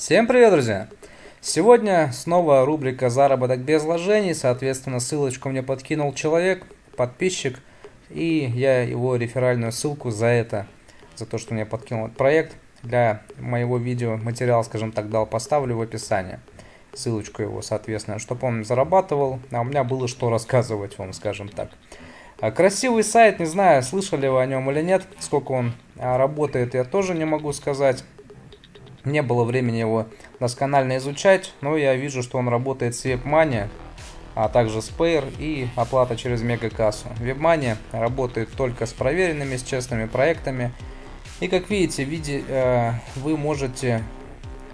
Всем привет, друзья! Сегодня снова рубрика «Заработок без вложений», соответственно, ссылочку мне подкинул человек, подписчик, и я его реферальную ссылку за это, за то, что мне подкинул этот проект, для моего видео материал, скажем так, дал, поставлю в описании. Ссылочку его, соответственно, чтобы он зарабатывал, а у меня было что рассказывать вам, скажем так. А, красивый сайт, не знаю, слышали вы о нем или нет, сколько он а, работает, я тоже не могу сказать. Не было времени его досконально изучать, но я вижу, что он работает с WebMoney, а также с Payer и оплата через мегакассу. WebMoney работает только с проверенными, с честными проектами. И как видите, виде, э, вы можете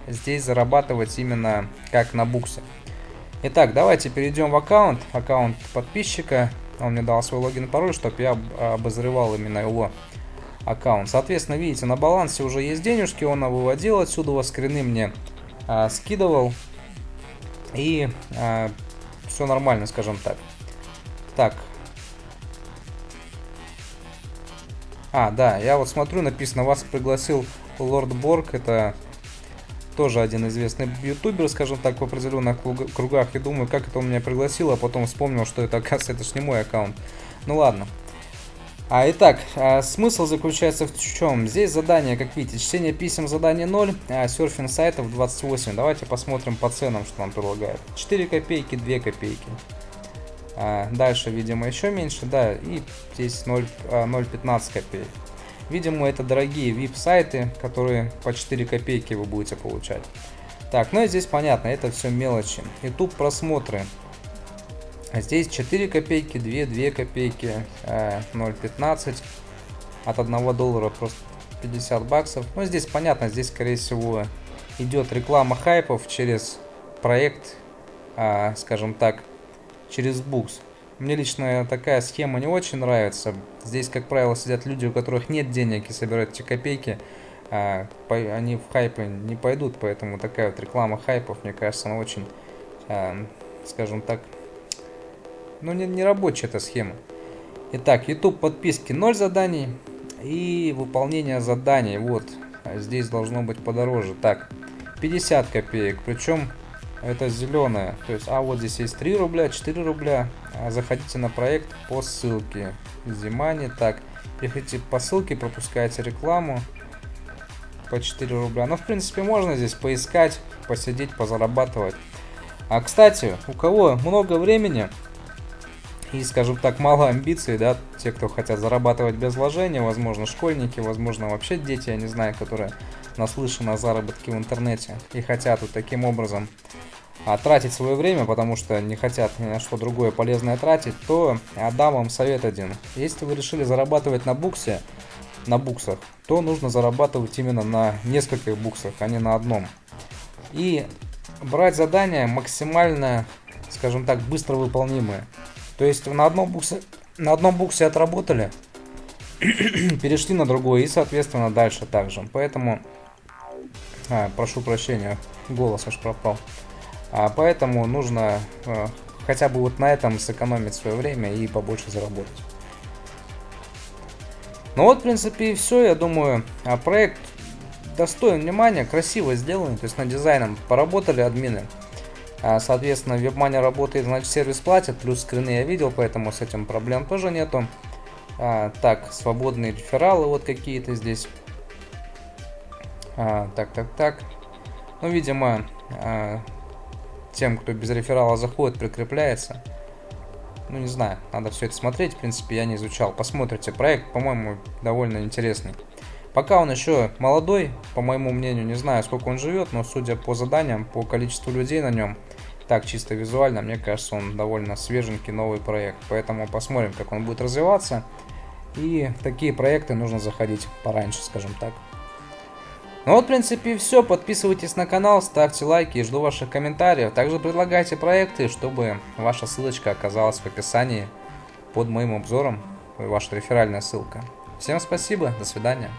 здесь зарабатывать именно как на буксе. Итак, давайте перейдем в аккаунт, аккаунт подписчика. Он мне дал свой логин и пароль, чтобы я обозревал именно его аккаунт. Соответственно, видите, на балансе уже есть денежки, он выводил отсюда, скрины мне а, скидывал. И а, все нормально, скажем так. Так. А, да, я вот смотрю, написано, вас пригласил Лорд Борг, это тоже один известный ютубер, скажем так, в определенных кругах. И думаю, как это он меня пригласил, а потом вспомнил, что это, оказывается, это ж не мой аккаунт. Ну ладно. А, итак, а, смысл заключается в чем? Здесь задание, как видите, чтение писем задание 0, а серфинг сайтов 28. Давайте посмотрим по ценам, что нам предлагают. 4 копейки, 2 копейки. А, дальше, видимо, еще меньше, да, и здесь 0,15 а, копеек. Видимо, это дорогие VIP-сайты, которые по 4 копейки вы будете получать. Так, ну и здесь понятно, это все мелочи. YouTube просмотры здесь 4 копейки, 2, 2 копейки, 0,15 э, от 1 доллара просто 50 баксов. Ну здесь понятно, здесь скорее всего идет реклама хайпов через проект, а, скажем так, через букс. Мне лично такая схема не очень нравится. Здесь, как правило, сидят люди, у которых нет денег и собирают эти копейки. А, они в хайпы не пойдут, поэтому такая вот реклама хайпов, мне кажется, она очень, а, скажем так, ну, не, не рабочая эта схема. Итак, YouTube подписки 0 заданий. И выполнение заданий. Вот, здесь должно быть подороже. Так, 50 копеек. Причем это зеленая. То есть, а вот здесь есть 3 рубля, 4 рубля. А заходите на проект по ссылке. Зимани. Так, переходите по ссылке, пропускаете рекламу по 4 рубля. Но, в принципе, можно здесь поискать, посидеть, позарабатывать. А, кстати, у кого много времени, и, скажем так, мало амбиций, да, те, кто хотят зарабатывать без вложения, возможно, школьники, возможно, вообще дети, я не знаю, которые наслышаны о заработке в интернете и хотят вот таким образом а, тратить свое время, потому что не хотят ни на что другое полезное тратить, то отдам вам совет один. Если вы решили зарабатывать на буксе, на буксах, то нужно зарабатывать именно на нескольких буксах, а не на одном. И брать задания максимально, скажем так, быстро выполнимые. То есть на одном буксе, на одном буксе отработали, перешли на другой и, соответственно, дальше также. Поэтому, а, прошу прощения, голос аж пропал. А, поэтому нужно а, хотя бы вот на этом сэкономить свое время и побольше заработать. Ну вот, в принципе, и все. Я думаю, а проект достоин внимания, красиво сделан. То есть над дизайном поработали админы. А, соответственно, WebMoney работает, значит сервис платит, плюс скрины я видел, поэтому с этим проблем тоже нету. А, так, свободные рефералы вот какие-то здесь. А, так, так, так. Ну, видимо, а, тем, кто без реферала заходит, прикрепляется. Ну, не знаю, надо все это смотреть. В принципе, я не изучал. Посмотрите, проект, по-моему, довольно интересный. Пока он еще молодой, по моему мнению, не знаю, сколько он живет, но судя по заданиям, по количеству людей на нем, так чисто визуально, мне кажется, он довольно свеженький новый проект. Поэтому посмотрим, как он будет развиваться. И в такие проекты нужно заходить пораньше, скажем так. Ну вот, в принципе, все. Подписывайтесь на канал, ставьте лайки и жду ваших комментариев. Также предлагайте проекты, чтобы ваша ссылочка оказалась в описании под моим обзором, ваша реферальная ссылка. Всем спасибо, до свидания.